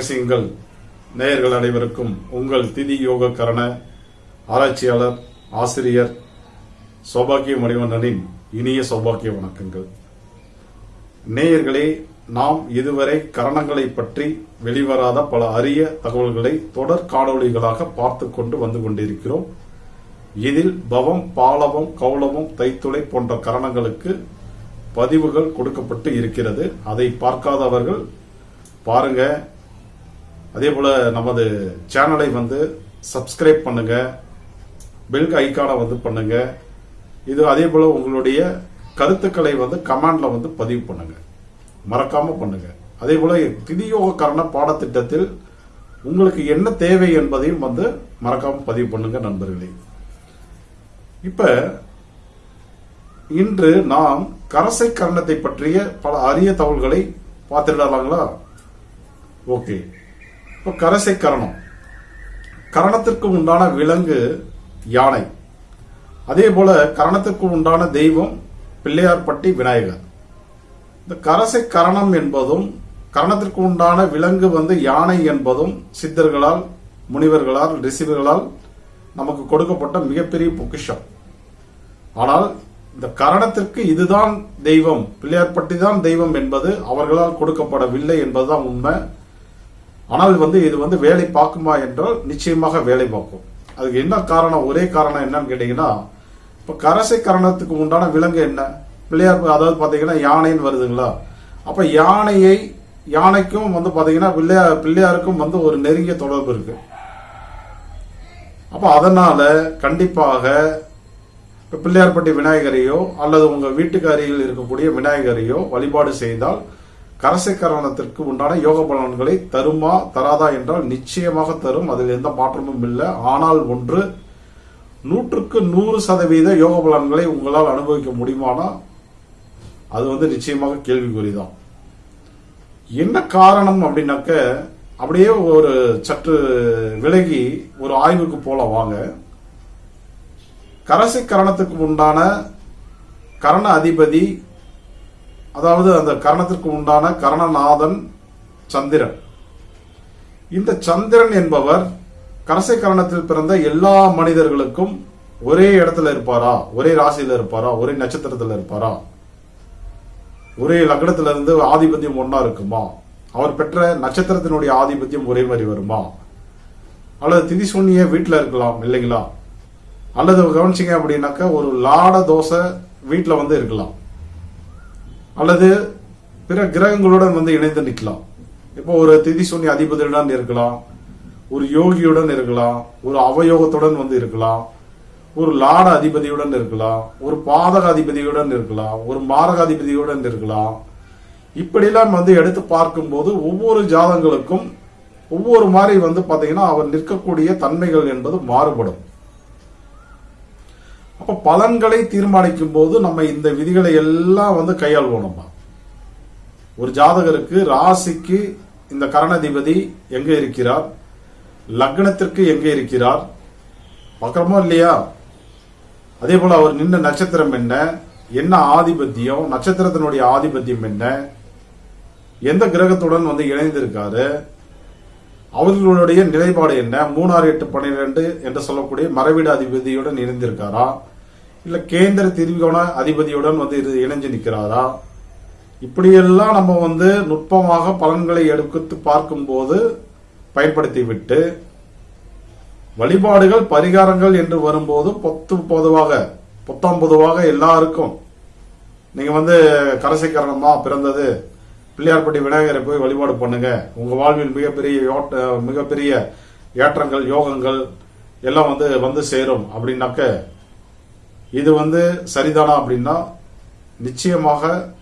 ரகசியங்கள். நேயர்கள் அனைவருக்கும் உங்கள் திதி யோக கரண ஆராய்ச்சியாளர் ஆசிரியர் சௌபாக்கிய மணிவண்ணனின் இனிய சௌபாக்கிய வணக்கங்கள். நேயர்களே நாம் இதுவரை கரணங்களை பற்றி வெளிவராத பல அரிய தகவல்களை தொடர் காணொளிகளாக பார்த்து கொண்டு வந்து கொண்டிருக்கிறோம். இதில் பவம் பாலவம் கௌலவம் தைத்துளை போன்ற கரணங்களுக்கு பதிவுகள் கொடுக்கப்பட்டு இருக்கிறது. அதை பார்க்காதவர்கள் பாருங்க. அதே போல நமது சேனலை வந்து சப்ஸ்கிரைப் பண்ணுங்க. பெல் ஐக்கானை வந்து பண்ணுங்க. இது அதே போல உங்களுடைய கருத்துக்களை வந்து கமெண்ட்ல வந்து பதிவு பண்ணுங்க. மறக்காம பண்ணுங்க. அதே போல திதியோக பாடத்திட்டத்தில் உங்களுக்கு என்ன தேவை என்பதையும் வந்து மறக்காம பதிவு பண்ணுங்க நண்பர்களே. இப்ப இன்று நாம் கரசை கரணத்தை பற்றிய பல அரிய தகவல்களை பார்த்துடலாங்களா? ஓகே. இப்போ கரசை கரணம். கரணத்திற்கு உண்டான விலங்கு யானை. அதே போல கரணத்திற்கு உண்டான தெய்வம் பிள்ளையார்பட்டி விநாயகர். இந்த கரசை கரணம் என்பதும் கரணத்திற்கு உண்டான விலங்கு வந்து யானை என்பதும் சித்தர்களால் முனிவர்களால் ரிஷிவர்களால் நமக்கு கொடுக்கப்பட்ட மிகப்பெரிய பொக்கிஷம். ஆனால் இந்த கரணத்திற்கு இதுதான் தெய்வம் பிள்ளையார்பட்டி தான் தெய்வம் என்பது அவர்களால் கொடுக்கப்படவில்லை என்பதுதான் உண்மை. ஆனால் வந்து இது வந்து வேலை பார்க்குமா என்றால் நிச்சயமாக வேலை பார்க்கும். அதுக்கு என்ன காரணம் ஒரே காரணம் என்னன்னு கேட்டீங்கன்னா இப்ப கரசை கரணத்துக்கு உண்டான விலங்கு என்ன? பிள்ளையார் அதாவது பாத்தீங்கன்னா யானைன்னு வருதுங்களா? அப்ப யானையை யானைக்கும் வந்து பாத்தீங்கன்னா பிள்ளையார் பிள்ளையாருக்கும் வந்து ஒரு நெருங்கிய தொடர்பு இருக்கு. அப்ப அதனால கண்டிப்பாக இப்போ பிள்ளையார்பட்டி விநாயகரையோ அல்லது உங்க வீட்டுக்கு அருகில் இருக்கக்கூடிய விநாயகரையோ வழிபாடு செய்தால் கரசை கரணத்திற்கு உண்டான யோக பலன்களை தருமா தராதா என்றால் நிச்சயமாக தரும். அதில் எந்த மாற்றமும் இல்லை. ஆனால் ஒன்று நூற்றுக்கு நூறு சதவீத யோக பலன்களை உங்களால் அனுபவிக்க முடியுமானா? அது வந்து நிச்சயமாக கேள்விக்குறிதான். என்ன காரணம் அப்படின்னாக்க அப்படியே ஒரு சற்று விலகி ஒரு ஆய்வுக்கு போல வாங்க. கரசை கரணத்துக்கு உண்டான கரண அதிபதி அதாவது அந்த கரணத்திற்கு உண்டான கரணநாதன் சந்திரன். இந்த சந்திரன் என்பவர் கரசை கரணத்தில் பிறந்த எல்லா மனிதர்களுக்கும் ஒரே இடத்துல இருப்பாரா? ஒரே ராசியில இருப்பாரா? ஒரே நட்சத்திரத்துல இருப்பாரா? ஒரே லக்னத்துல இருந்து ஆதிபத்தியம் ஒன்னா இருக்குமா? அவர் பெற்ற நட்சத்திரத்தினுடைய ஆதிபத்தியம் ஒரே மாதிரி வருமா? அல்லது திதி சூன்ய வீட்டில் இருக்கலாம் இல்லைங்களா? அல்லது கவனிச்சிங்க அப்படின்னாக்க ஒரு லாட தோசை வீட்டில் வந்து இருக்கலாம். அல்லது பிற கிரகங்களுடன் வந்து இணைந்து நிற்கலாம். இப்போ ஒரு திதி சூன்ய அதிபதியுடன் இருக்கலாம் ஒரு யோகியுடன் இருக்கலாம் ஒரு அவயோகத்துடன் வந்து இருக்கலாம் ஒரு லாட அதிபதியுடன் இருக்கலாம் ஒரு பாதக அதிபதியுடன் இருக்கலாம் ஒரு மாரக அதிபதியுடன் இருக்கலாம். இப்படிலாம் வந்து எடுத்து பார்க்கும்போது ஒவ்வொரு ஜாதங்களுக்கும் ஒவ்வொரு மாதிரி வந்து பார்த்தீங்கன்னா அவர் நிற்கக்கூடிய தன்மைகள் என்பது மாறுபடும். அப்ப பலன்களை தீர்மானிக்கும் போது நம்ம இந்த விதிகளை எல்லாம் வந்து கையாள்வோம் நம்ம. ஒரு ஜாதகருக்கு ராசிக்கு இந்த கரணாதிபதி எங்க இருக்கிறார்? லக்னத்திற்கு எங்க இருக்கிறார்? பார்க்கறோமோ இல்லையா? அதே போல அவர் நின்ற நட்சத்திரம் என்ன? என்ன ஆதிபத்தியம்? நட்சத்திரத்தினுடைய ஆதிபத்தியம் என்ன? எந்த கிரகத்துடன் வந்து இணைந்திருக்காரு? அவர்களுடைய நிலைப்பாடு என்ன? மூணாறு எட்டு பன்னிரெண்டு என்று சொல்லக்கூடிய மறைவீடு அதிபதியுடன் இணைந்திருக்காரா? இல்ல கேந்திர திரிகோண அதிபதியுடன் வந்து இது இணைஞ்சு நிற்கிறாரா? இப்படியெல்லாம் நம்ம வந்து நுட்பமாக பலன்களை எடுத்து பார்க்கும்போது பயன்படுத்தி விட்டு வழிபாடுகள் பரிகாரங்கள் என்று வரும்போது பொத்து பொதுவாக புத்தம் பொதுவாக எல்லாருக்கும். நீங்க வந்து கரசைக்கரணமா பிறந்தது பிள்ளையார்பட்டி விநாயகரை போய் வழிபாடு பண்ணுங்க. உங்க வாழ்வில் மிகப்பெரிய யோட்ட மிகப்பெரிய ஏற்றங்கள் யோகங்கள் எல்லாம் வந்து வந்து சேரும் அப்படின்னாக்க இது வந்து சரிதானா அப்படின்னா நிச்சயமாக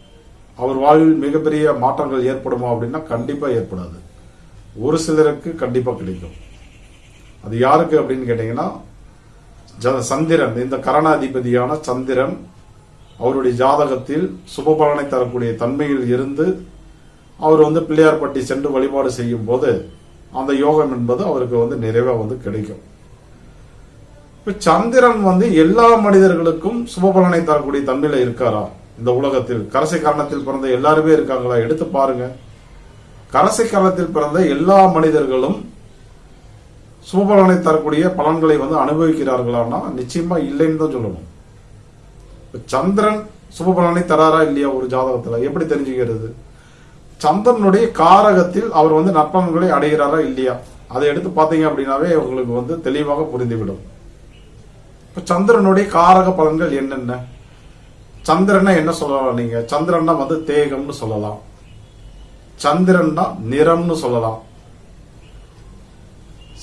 அவர் வாழ்வில் மிகப்பெரிய மாற்றங்கள் ஏற்படுமா அப்படின்னா கண்டிப்பாக ஏற்படாது. ஒரு சிலருக்கு கண்டிப்பாக கிடைக்கும். அது யாருக்கு அப்படின்னு கேட்டீங்கன்னா ஜ- சந்திரன் இந்த கரணாதிபதியான சந்திரன் அவருடைய ஜாதகத்தில் சுபபலனை தரக்கூடிய தன்மையில் இருந்து அவர் வந்து பிள்ளையார்பட்டி சென்று வழிபாடு செய்யும் போது அந்த யோகம் என்பது அவருக்கு வந்து நிறைவாக வந்து கிடைக்கும். இப்போ சந்திரன் வந்து எல்லா மனிதர்களுக்கும் சுபபலனை தரக்கூடிய தன்மையில இருக்காரா? இந்த உலகத்தில் கரசை காரணத்தில் பிறந்த எல்லாருமே இருக்காங்களா? எடுத்து பாருங்க. கரசை காலத்தில் பிறந்த எல்லா மனிதர்களும் சுபபலனை தரக்கூடிய பலன்களை வந்து அனுபவிக்கிறார்களான்னா நிச்சயமா இல்லைன்னு தான் சொல்லணும். இப்போ சந்திரன் சுபபலனை தராரா இல்லையா ஒரு ஜாதகத்துல? எப்படி தெரிஞ்சுக்கிறது? சந்திரனுடைய காரகத்தில் அவர் வந்து நற்பலன்களை அடைகிறாரா இல்லையா? அதை எடுத்து பார்த்தீங்க அப்படின்னாவே உங்களுக்கு வந்து தெளிவாக புரிந்துவிடும். இப்ப சந்திரனுடைய காரக பலன்கள் என்னென்ன? சந்திரனை என்ன சொல்லலாம் நீங்க? சந்திரன்னா வந்து தேகம்னு சொல்லலாம். சந்திரன்னா நிறம்னு சொல்லலாம்.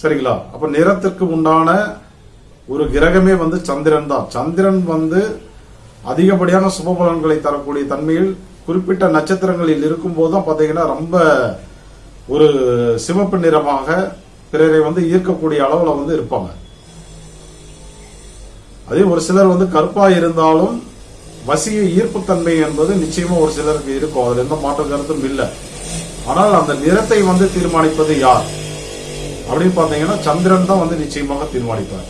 சரிங்களா? அப்ப நிறத்திற்கு உண்டான ஒரு கிரகமே வந்து சந்திரன் தான். சந்திரன் வந்து அதிகப்படியான சுப பலன்களை தரக்கூடிய தன்மையில் குறிப்பிட்ட நட்சத்திரங்களில் இருக்கும் போதும் பார்த்தீங்கன்னா ரொம்ப ஒரு சிவப்பு நிறமாக பிறரை வந்து ஈர்க்கக்கூடிய அளவில் வந்து இருப்பாங்க. அதே ஒரு சிலர் வந்து கருப்பா இருந்தாலும் வசிய ஈர்ப்புத்தன்மை என்பது நிச்சயமா ஒரு சிலருக்கு இருக்கும். அதுல எந்த மாற்ற கருத்தும் இல்லை. ஆனால் அந்த நிறத்தை வந்து தீர்மானிப்பது யார்? அப்படின்னு பார்த்தீங்கன்னா சந்திரன் தான் வந்து நிச்சயமாக தீர்மானிப்பார்.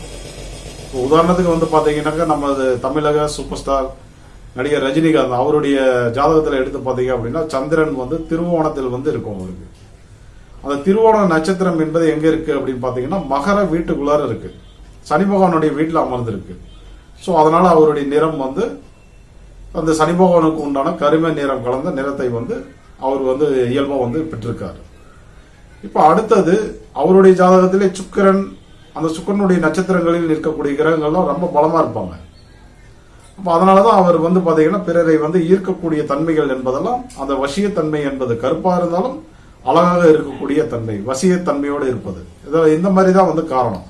இப்போ உதாரணத்துக்கு வந்து பார்த்தீங்கன்னாக்கா நமது தமிழக சூப்பர் ஸ்டார் நடிகர் ரஜினிகாந்த் அவருடைய ஜாதகத்தில் எடுத்து பார்த்தீங்க அப்படின்னா சந்திரன் வந்து திருவோணத்தில் வந்து இருக்கும் அவருக்கு அந்த திருவோண நட்சத்திரம் என்பது எங்க இருக்கு அப்படின்னு பார்த்தீங்கன்னா மகர வீட்டுக்குள்ளார இருக்கு. சனி பகவானுடைய வீட்டில் அமர்ந்திருக்கு. ஸோ அதனால் அவருடைய நிறம் வந்து அந்த சனி பகவானுக்கு உண்டான கருமை நிறம் கலந்த நிறத்தை வந்து அவர் வந்து இயல்பாக வந்து பெற்றிருக்காரு. இப்போ அடுத்தது அவருடைய ஜாதகத்திலே சுக்கிரன் அந்த சுக்கிரனுடைய நட்சத்திரங்களில் நிற்கக்கூடிய கிரகங்கள்லாம் ரொம்ப பலமாக இருப்பாங்க. அப்போ அதனாலதான் அவர் வந்து பார்த்தீங்கன்னா பிறரை வந்து ஈர்க்கக்கூடிய தன்மைகள் என்பதெல்லாம் அந்த வசியத்தன்மை என்பது கருப்பாக இருந்தாலும் அழகாக இருக்கக்கூடிய தன்மை வசியத்தன்மையோடு இருப்பது. இதில் இந்த மாதிரி தான் வந்து காரணம்.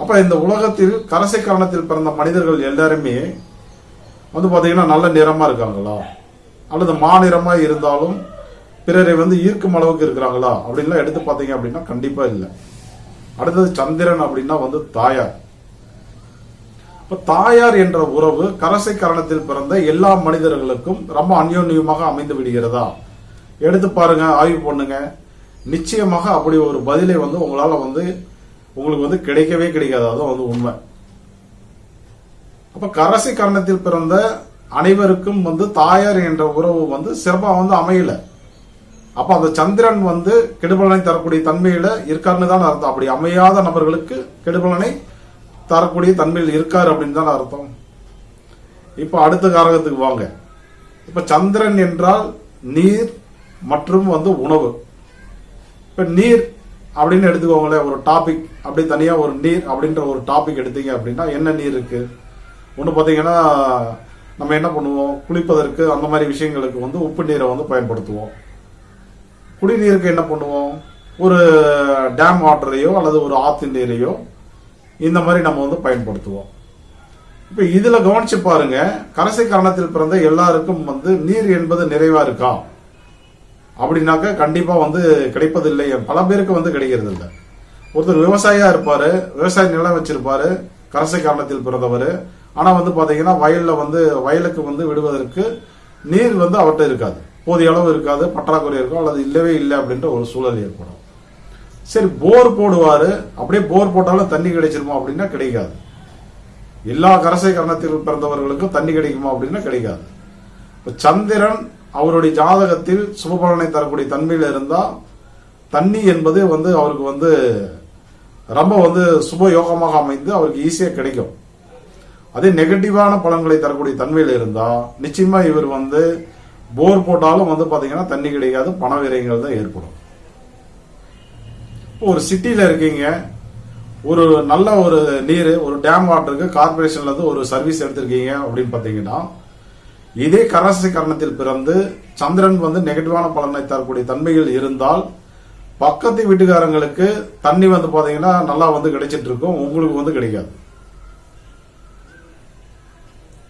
அப்ப இந்த உலகத்தில் கரசை காரணத்தில் பிறந்த மனிதர்கள் எல்லாருமே வந்து பாத்தீங்கன்னா நல்ல நிறமா இருக்காங்களா? அல்லது மாநிறமா இருந்தாலும் பிறரை வந்து ஈர்க்கும் அளவுக்கு இருக்கிறாங்களா? அப்படின்லாம் எடுத்து பார்த்தீங்க அப்படின்னா கண்டிப்பா இல்லை. அடுத்தது சந்திரன் அப்படின்னா வந்து தாயார். இப்ப தாயார் என்ற உறவு கரசை கரணத்தில் பிறந்த எல்லா மனிதர்களுக்கும் ரொம்ப அந்யோன்யமாக அமைந்து விடுகிறதா? எடுத்து பாருங்க ஆய்வு பண்ணுங்க. நிச்சயமாக அப்படி ஒரு பதிலை வந்து உங்களால வந்து உங்களுக்கு வந்து கிடைக்கவே கிடைக்காது. அதுவும் வந்து உண்மை. அப்ப கரசி கரணத்தில் பிறந்த அனைவருக்கும் வந்து தாயார் என்ற உறவு வந்து சிறப்பா வந்து அமையல. அப்ப அந்த சந்திரன் வந்து கெடுபலனை தரக்கூடிய தன்மையில இருக்காருன்னு தான் அர்த்தம். அப்படி அமையாத நபர்களுக்கு கெடுபலனை தரக்கூடிய தன்மையில் இருக்காரு அப்படின்னு தான் அர்த்தம். இப்ப அடுத்த காரகத்துக்கு வாங்க. இப்ப சந்திரன் என்றால் நீர் மற்றும் வந்து உணவு. இப்ப நீர் அப்படின்னு எடுத்துக்கோங்களேன் ஒரு டாபிக் அப்படி தனியாக ஒரு நீர் அப்படின்ற ஒரு டாபிக் எடுத்தீங்க அப்படின்னா என்ன நீர் இருக்கு? ஒன்று பார்த்தீங்கன்னா நம்ம என்ன பண்ணுவோம்? குளிப்பதற்கு அந்த மாதிரி விஷயங்களுக்கு வந்து உப்பு நீரை வந்து பயன்படுத்துவோம். குடிநீருக்கு என்ன பண்ணுவோம்? ஒரு டேம் வாட்டரையோ அல்லது ஒரு ஆத்து நீரையோ இந்த மாதிரி நம்ம வந்து பயன்படுத்துவோம். இப்போ இதில் கவனிச்சு பாருங்க கரசை காரணத்தில் பிறந்த எல்லாருக்கும் வந்து நீர் என்பது நிறைவா இருக்கா? அப்படின்னாக்கா கண்டிப்பா வந்து கிடைப்பதில்லை. பல பேருக்கு வந்து கிடைக்கிறது இல்லை ஒருத்தர் விவசாயியா இருப்பாரு விவசாய நிலம் வச்சிருப்பாரு கரசை காரணத்தில் பிறந்தவர். ஆனா வந்து பாத்தீங்கன்னா வயல்ல வந்து வயலுக்கு வந்து விடுவதற்கு நீர் வந்து அவர்கிட்ட இருக்காது. போதிய அளவு இருக்காது பற்றாக்குறை இருக்கும் அல்லது இல்லவே இல்லை அப்படின்ற ஒரு சூழல் ஏற்படும். சரி போர் போடுவாரு. அப்படியே போர் போட்டாலும் தண்ணி கிடைச்சிருமா அப்படின்னா கிடைக்காது. எல்லா கரசை கரணத்தில் பிறந்தவர்களுக்கும் தண்ணி கிடைக்குமா அப்படின்னா கிடைக்காது. இப்ப சந்திரன் அவருடைய ஜாதகத்தில் சுபபலனை தரக்கூடிய தன்மையில் இருந்தா தண்ணி என்பது வந்து அவருக்கு வந்து ரொம்ப வந்து சுப யோகமாக அமைந்து அவருக்கு ஈஸியாக கிடைக்கும். அதே நெகட்டிவான பலன்களை தரக்கூடிய தன்மையில் இருந்தா நிச்சயமா இவர் வந்து போர் போட்டாலும் வந்து பாத்தீங்கன்னா தண்ணி கிடைக்காது பண விரயங்கள் தான் ஏற்படும். ஒரு சிட்டியில் இருக்கீங்க ஒரு நல்ல ஒரு நீர் ஒரு டேம் வாட்டருக்கு கார்பரேஷன்ல இருந்து ஒரு சர்வீஸ் எடுத்திருக்கீங்க அப்படின்னு பாத்தீங்கன்னா இதே கராசி கரணத்தில் பிறந்து சந்திரன் வந்து நெகட்டிவான பலனை தரக்கூடிய தன்மைகள் இருந்தால் பக்கத்து வீட்டுக்காரங்களுக்கு தண்ணி வந்து பாத்தீங்கன்னா நல்லா வந்து கிடைச்சிட்டு இருக்கும் உங்களுக்கு வந்து கிடைக்காது.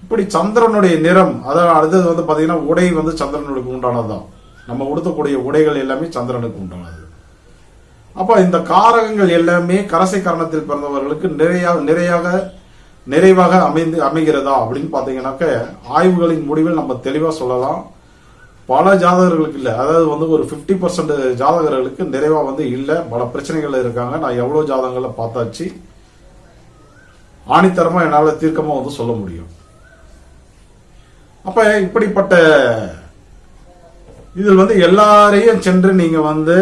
இப்படி சந்திரனுடைய நிறம் அதாவது அடுத்தது வந்து பாத்தீங்கன்னா உடை வந்து சந்திரனுக்கு உண்டானதுதான். நம்ம உடுத்தக்கூடிய உடைகள் எல்லாமே சந்திரனுக்கு உண்டானது. அப்ப இந்த காரகங்கள் எல்லாமே கரசை கரணத்தில் பிறந்தவர்களுக்கு நிறைய நிறையாக நிறைவாக அமைந்து அமைகிறதா அப்படின்னு பார்த்தீங்கன்னாக்க ஆய்வுகளின் முடிவில் நம்ம தெளிவாக சொல்லலாம். பல ஜாதகர்களுக்கு இல்லை. அதாவது வந்து ஒரு 50% பர்சன்ட் ஜாதகர்களுக்கு நிறைவாக வந்து இல்லை. பல பிரச்சனைகள் இருக்காங்க. நான் எவ்வளோ ஜாதகங்களை பார்த்தாச்சு ஆணித்தரமாக என்னால் தீர்க்கமாக வந்து சொல்ல முடியும். அப்போ இப்படிப்பட்ட இதில் வந்து எல்லாரையும் சென்று நீங்கள் வந்து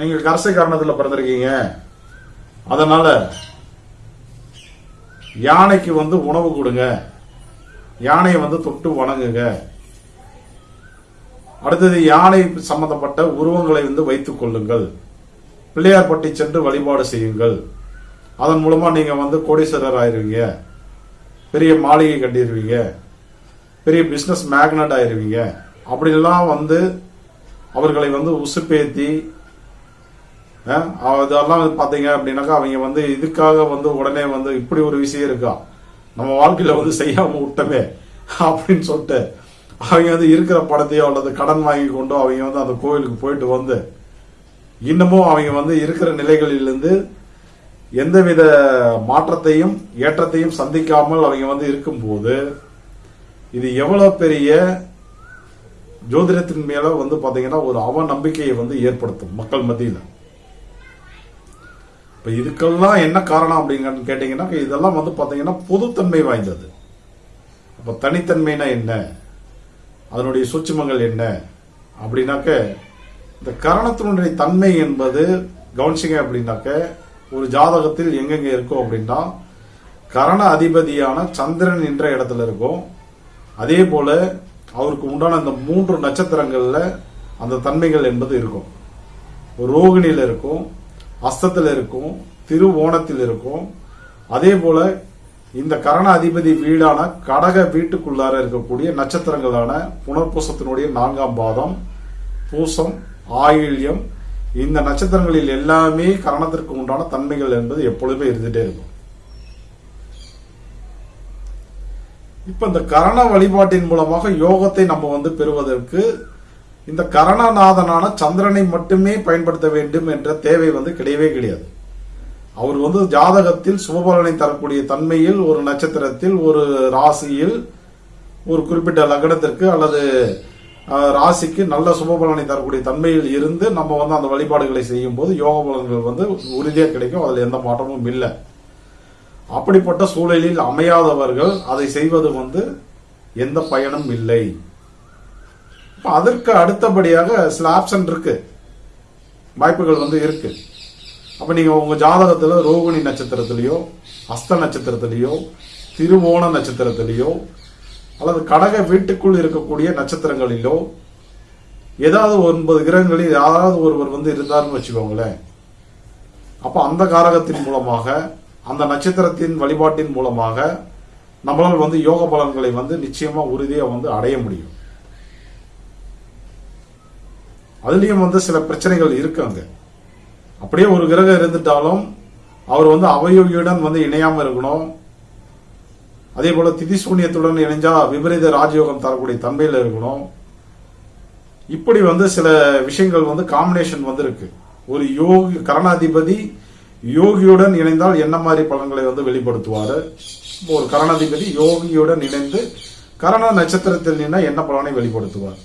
நீங்கள் கரசை காரணத்தில் பிறந்திருக்கீங்க. அதனால் யானைக்கு வந்து உணவு கொடுங்க. யானையை வந்து தொட்டு வணங்குங்க. அடுத்தது யானை சம்பந்தப்பட்ட உருவங்களை வந்து வைத்துக் கொள்ளுங்கள். பிள்ளையார்பட்டி சென்று வழிபாடு செய்யுங்கள். அதன் மூலமா நீங்க வந்து கோடீஸ்வரர் ஆயிருவீங்க. பெரிய மாளிகை கட்டிடுவீங்க பெரிய பிசினஸ் மேக்னட் ஆயிருவீங்க. அப்படிலாம் வந்து அவர்களை வந்து உசுப்பேத்தி அதெல்லாம் வந்து பாத்தீங்க அப்படின்னாக்கா அவங்க வந்து இதுக்காக வந்து உடனே வந்து இப்படி ஒரு விஷயம் இருக்கா? நம்ம வாழ்க்கையில வந்து செய்யாம விட்டமே அப்படின்னு சொல்லிட்டு அவங்க வந்து இருக்கிற படத்தையோ அல்லது கடன் வாங்கி கொண்டோ அவங்க வந்து அந்த கோயிலுக்கு போயிட்டு வந்து இன்னமும் அவங்க வந்து இருக்கிற நிலைகளிலிருந்து எந்தவித மாற்றத்தையும் ஏற்றத்தையும் சந்திக்காமல் அவங்க வந்து இருக்கும்போது இது எவ்வளவு பெரிய ஜோதிடத்தின் மேல வந்து பாத்தீங்கன்னா ஒரு அவநம்பிக்கையை வந்து ஏற்படுத்தும் மக்கள் மத்தியில். இப்போ இதுக்கெல்லாம் என்ன காரணம் அப்படிங்கன்னு கேட்டிங்கன்னா இதெல்லாம் வந்து பார்த்தீங்கன்னா பொதுத்தன்மை வாய்ந்தது. அப்போ தனித்தன்மைனா என்ன? அதனுடைய சூட்சமங்கள் என்ன? அப்படின்னாக்க இந்த கரணத்தினுடைய தன்மை என்பது கவனிச்சிங்க அப்படின்னாக்க ஒரு ஜாதகத்தில் எங்கெங்கே இருக்கும் அப்படின்னா கரண அதிபதியான சந்திரன் என்ற இடத்துல இருக்கும். அதே போல அவருக்கு உண்டான இந்த மூன்று நட்சத்திரங்களில் அந்த தன்மைகள் என்பது இருக்கும். ரோகிணியில் இருக்கும். அஸ்தத்தில் இருக்கும் திருவோணத்தில் இருக்கும். அதே போல இந்த கரண அதிபதி வீடான கடக வீட்டுக்குள்ளார இருக்கக்கூடிய நட்சத்திரங்களான புனர்பூசத்தினுடைய நான்காம் பாதம் பூசம் ஆயில்யம் இந்த நட்சத்திரங்களில் எல்லாமே கரணத்திற்கு உண்டான தன்மைகள் என்பது எப்பொழுதுமே இருந்துட்டே இருக்கும். இப்ப இந்த கரண வழிபாட்டின் மூலமாக யோகத்தை நம்ம வந்து பெறுவதற்கு இந்த கரணநாதனான சந்திரனை மட்டுமே பயன்படுத்த வேண்டும் என்ற தேவை வந்து கிடையவே கிடையாது. அவர் வந்து ஜாதகத்தில் சுபபலனை தரக்கூடிய தன்மையில் ஒரு நட்சத்திரத்தில் ஒரு ராசியில் ஒரு குறிப்பிட்ட லக்னத்திற்கு அல்லது ராசிக்கு நல்ல சுபபலனை தரக்கூடிய தன்மையில் இருந்து நம்ம வந்து அந்த வழிபாடுகளை செய்யும் போது யோக பலன்கள் வந்து உறுதியாக கிடைக்கும். அதில் எந்த மாற்றமும் இல்லை. அப்படிப்பட்ட சூழலில் அமையாதவர்கள் அதை செய்வது வந்து எந்த பயனும் இல்லை. அதற்கு அடுத்தபடியாக சில ஆப்ஷன் இருக்கு. வாய்ப்புகள் வந்து இருக்கு. அப்ப நீங்க உங்க ஜாதகத்துல ரோகிணி நட்சத்திரத்திலேயோ அஸ்த நட்சத்திரத்திலேயோ திருவோண நட்சத்திரத்திலேயோ அல்லது கடக வீட்டுக்குள் இருக்கக்கூடிய நட்சத்திரங்களிலோ ஏதாவது ஒன்பது கிரகங்களில் யாராவது ஒருவர் வந்து இருந்தார்னு வச்சுக்கோங்களேன். அப்ப அந்த காரகத்தின் மூலமாக அந்த நட்சத்திரத்தின் வழிபாட்டின் மூலமாக நம்மளால் வந்து யோக பலன்களை வந்து நிச்சயமா உறுதியா வந்து அடைய முடியும். அதுலேயும் வந்து சில பிரச்சனைகள் இருக்கு அங்க. அப்படியே ஒரு கிரகம் இருந்துட்டாலும் அவர் வந்து அவயோகியுடன் வந்து இணையாம இருக்கணும். அதே போல திதிசூன்யத்துடன் இணைஞ்சா விபரீத ராஜயோகம் தரக்கூடிய தன்மையில இருக்கணும். இப்படி வந்து சில விஷயங்கள் வந்து காம்பினேஷன் வந்து இருக்கு ஒரு யோகி கரணாதிபதி யோகியுடன் இணைந்தால் என்ன மாதிரி பலன்களை வந்து வெளிப்படுத்துவாரு? ஒரு கரணாதிபதி யோகியுடன் இணைந்து கரண நட்சத்திரத்தில் நின்னா என்ன பலனை வெளிப்படுத்துவார்?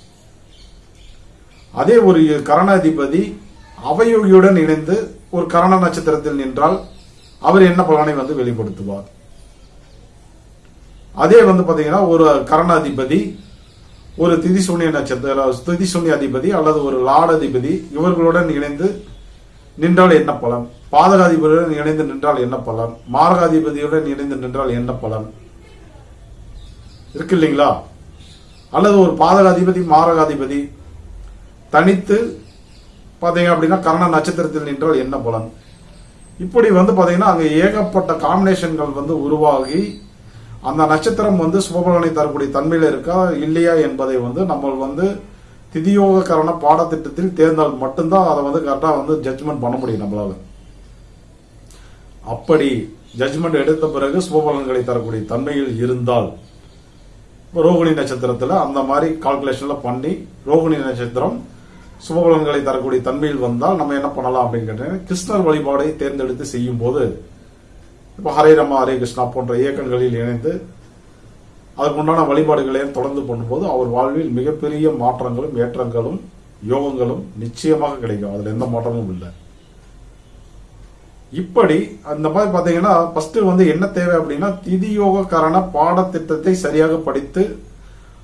அதே ஒரு கரணாதிபதி அவயோகியுடன் இணைந்து ஒரு கரண நட்சத்திரத்தில் நின்றால் அவர் என்ன பலனை வந்து வெளிப்படுத்துவார்? அதே வந்து பாத்தீங்கன்னா ஒரு கரணாதிபதி ஒரு திதிசூன்ய நட்சத்திர திதிசூன்ய அதிபதி அல்லது ஒரு லாடதிபதி இவர்களுடன் இணைந்து நின்றால் என்ன பலன்? பாதகாதிபதியுடன் இணைந்து நின்றால் என்ன பலன்? மாரகாதிபதியுடன் இணைந்து நின்றால் என்ன பலன்? இருக்கு இல்லைங்களா? அல்லது ஒரு பாதகாதிபதி மாரகாதிபதி தனித்து பார்த்தீங்க அப்படின்னா கரண நட்சத்திரத்தில் நின்றால் என்ன பலன்? இப்படி வந்து பார்த்தீங்கன்னா அங்கே ஏகப்பட்ட காம்பினேஷன்கள் வந்து உருவாகி அந்த நட்சத்திரம் வந்து சுபபலனை தரக்கூடிய தன்மையில் இருக்கா இல்லையா என்பதை வந்து நம்ம வந்து திதியோக கரண பாடத்திட்டத்தில் தேர்ந்தால் மட்டும்தான் அதை வந்து கரெக்டாக வந்து ஜட்ஜ்மெண்ட் பண்ண முடியும் நம்மளால். அப்படி ஜட்ஜ்மெண்ட் எடுத்த பிறகு சுபபலன்களை தரக்கூடிய தன்மையில் இருந்தால் ரோகிணி நட்சத்திரத்தில் அந்த மாதிரி கால்குலேஷனில் பண்ணி ரோகிணி நட்சத்திரம் சுபபலன்களை தரக்கூடிய தன்மையில் வந்தால் நம்ம என்ன பண்ணலாம் அப்படின்னு கேட்டீங்கன்னா கிருஷ்ணர் வழிபாடை தேர்ந்தெடுத்து செய்யும் போது இப்போ ஹரே ரமா ஹரே கிருஷ்ணா போன்ற இயக்கங்களில் இணைந்து அதற்குண்டான வழிபாடுகளையும் தொடர்ந்து பண்ணும்போது அவர் வாழ்வில் மிகப்பெரிய மாற்றங்களும் ஏற்றங்களும் யோகங்களும் நிச்சயமாக கிடைக்கும். அதுல எந்த மாற்றமும் இல்லை. இப்படி அந்த மாதிரி பாத்தீங்கன்னா ஃபர்ஸ்ட் வந்து என்ன தேவை அப்படின்னா திதி பாடத்திட்டத்தை சரியாக படித்து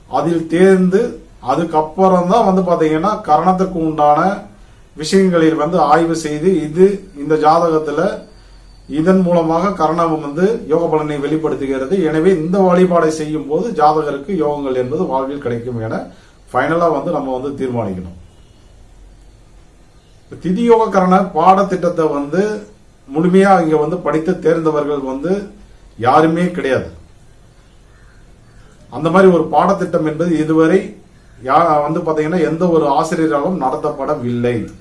அதில் தேர்ந்து அதுக்கப்புறம் தான் வந்து பாத்தீங்கன்னா கரணத்துக்கு உண்டான விஷயங்களில் வந்து ஆய்வு செய்து இது இந்த ஜாதகத்துல இதன் மூலமாக கரணம் வந்து யோக பலனை வெளிப்படுத்துகிறது. எனவே இந்த வழிபாடை செய்யும் போது ஜாதகருக்கு யோகங்கள் என்பது வாழ்வில் கிடைக்கும் என ஃபைனலா வந்து நம்ம வந்து தீர்மானிக்கணும். திதியோக கரண பாடத்திட்டத்தை வந்து முழுமையா இங்க வந்து படித்து தேர்ந்தவர்கள் வந்து யாருமே கிடையாது. அந்த மாதிரி ஒரு பாடத்திட்டம் என்பது இதுவரை யா- வந்து பார்த்தீங்கன்னா எந்த ஒரு ஆசிரியராலும் நடத்தப்படவில்லை.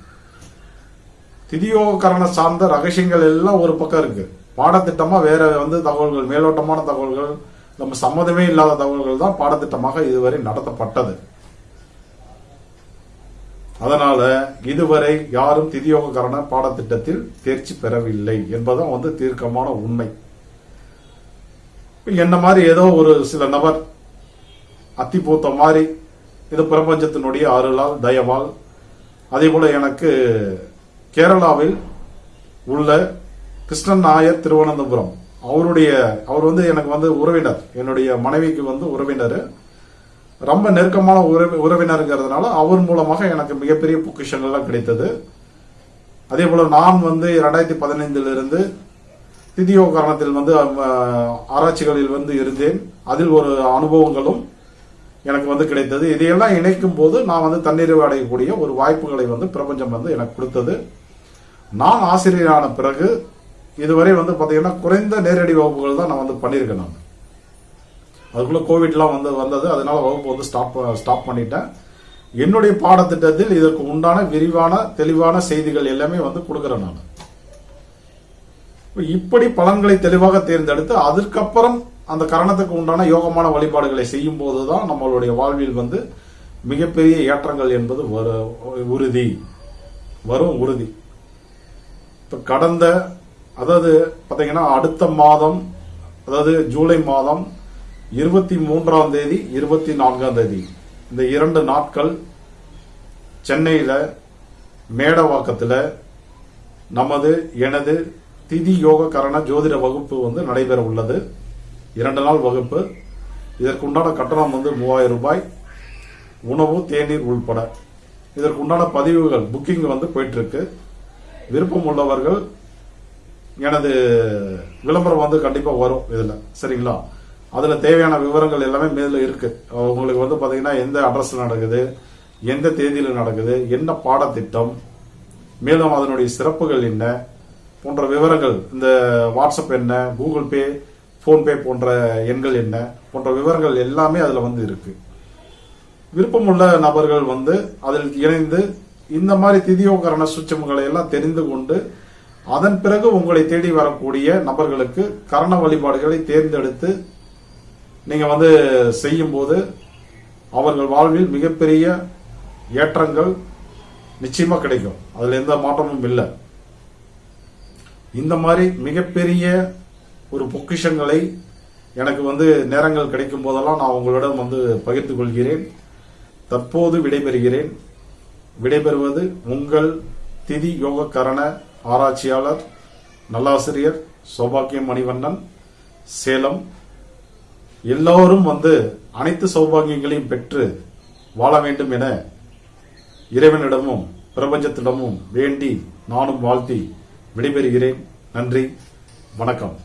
திதியோகரண சார்ந்த ரகசியங்கள் எல்லாம் ஒரு பக்கம் இருக்கு. பாடத்திட்டமா வேற வந்து தகவல்கள் மேலோட்டமான தகவல்கள் நம்ம சம்மதமே இல்லாத தகவல்கள் தான் பாடத்திட்டமாக இதுவரை நடத்தப்பட்டது. அதனால இதுவரை யாரும் திதியோகரண பாடத்திட்டத்தில் தேர்ச்சி பெறவில்லை என்பதும் வந்து தீர்க்கமான உண்மை. என்ன மாதிரி ஏதோ ஒரு சில நபர் அத்திபூத்த மாதிரி இது பிரபஞ்சத்தினுடைய அருளால் தயவால். அதே போல எனக்கு கேரளாவில் உள்ள கிருஷ்ணன் நாயர் திருவனந்தபுரம் அவருடைய அவர் வந்து எனக்கு வந்து உறவினர். என்னுடைய மனைவிக்கு வந்து உறவினர். ரொம்ப நெருக்கமான உறவி- உறவினருங்கிறதுனால அவர் மூலமாக எனக்கு மிகப்பெரிய பொக்கிஷங்கள்லாம் கிடைத்தது. அதே போல நான் வந்து ரெண்டாயிரத்தி பதினைந்திலிருந்து திதியோகரணத்தில் வந்து ஆராய்ச்சிகளில் வந்து இருந்தேன். அதில் ஒரு அனுபவங்களும் எனக்கு வந்து கிடைத்தது. இதையெல்லாம் இணைக்கும் போது நான் வந்து தன்னிறைவு அடையக்கூடிய ஒரு வாய்ப்புகளை வந்து பிரபஞ்சம் வந்து எனக்கு கொடுத்தது. நான் ஆசிரியரான பிறகு இதுவரை வந்து பார்த்தீங்கன்னா குறைந்த நேரடி வகுப்புகள் தான் நான் வந்து பண்ணியிருக்கேன் நான். அதுக்குள்ள கோவிட்லாம் வந்து வந்தது. அதனால வகுப்பு வந்து ஸ்டாப் ஸ்டாப் பண்ணிட்டேன். என்னுடைய பாடத்திட்டத்தில் இதற்கு உண்டான விரிவான தெளிவான செய்திகள் எல்லாமே வந்து கொடுக்குறேன் நான். இப்படி பலன்களை தெளிவாக தேர்ந்தெடுத்து அதற்கப்புறம் அந்த கரணத்துக்கு உண்டான யோகமான வழிபாடுகளை செய்யும் போதுதான் நம்மளுடைய வாழ்வில் வந்து மிகப்பெரிய ஏற்றங்கள் என்பது வரு- உறுதி. வரும் உறுதி. இப்ப கடந்த அதாவது பாத்தீங்கன்னா அடுத்த மாதம் அதாவது ஜூலை மாதம் இருபத்தி மூன்றாம் தேதி இருபத்தி நான்காம் தேதி. இந்த இரண்டு நாட்கள் சென்னையில மேடவாக்கத்துல நமது எனது திதி யோக கரண ஜோதிட வகுப்பு வந்து நடைபெற உள்ளது. இரண்டு நாள் வகுப்பு. இதற்குண்டான கட்டணம் வந்து மூவாயிரம் ரூபாய். உணவு தேநீர் உள்பட. இதற்குண்டான பதிவுகள் புக்கிங் வந்து போயிட்டு இருக்கு விருப்பம் உள்ளவர்கள் எனது விளம்பரம் வந்து கண்டிப்பா வரும் இதுல. சரிங்களா? அதுல தேவையான விவரங்கள் எல்லாமே மேல இருக்கு. உங்களுக்கு வந்து பாத்தீங்கன்னா எந்த அட்ரஸ் நடக்குது எந்த தேதியில நடக்குது என்ன பாடத்திட்டம் மேலும் அதனுடைய சிறப்புகள் என்ன போன்ற விவரங்கள் இந்த வாட்ஸ்அப் என்ன கூகுள் பே போன்பே போன்ற எண்கள் என்ன? போன்ற விவரங்கள் எல்லாமே அதில் வந்து இருக்கு. விருப்பமுள்ள நபர்கள் வந்து அதில் இணைந்து இந்த மாதிரி திதியோகரண சுச்சங்களை எல்லாம் தெரிந்து கொண்டு அதன் பிறகு உங்களை தேடி வரக்கூடிய நபர்களுக்கு கரண வழிபாடுகளை தேர்ந்தெடுத்து நீங்க வந்து செய்யும்போது அவர்கள் வாழ்வில் மிகப்பெரிய ஏற்றங்கள் நிச்சயமா கிடைக்கும். அதுல எந்த மாற்றமும் இல்லை. இந்த மாதிரி மிகப்பெரிய ஒரு பொக்கிஷங்களை எனக்கு வந்து நேரங்கள் கிடைக்கும் போதெல்லாம் நான் உங்களிடம் வந்து பகிர்ந்து கொள்கிறேன் தற்போது விடைபெறுகிறேன். விடைபெறுவது உங்கள் திதி யோக கரண ஆராய்ச்சியாளர் நல்லாசிரியர் சௌபாக்கியம் மணிவண்ணன் சேலம். எல்லோரும் வந்து அனைத்து சௌபாகியங்களையும் பெற்று வாழ வேண்டும் என இறைவனிடமும் பிரபஞ்சத்திடமும் வேண்டி நானும் வாழ்த்தி விடைபெறுகிறேன். நன்றி வணக்கம்.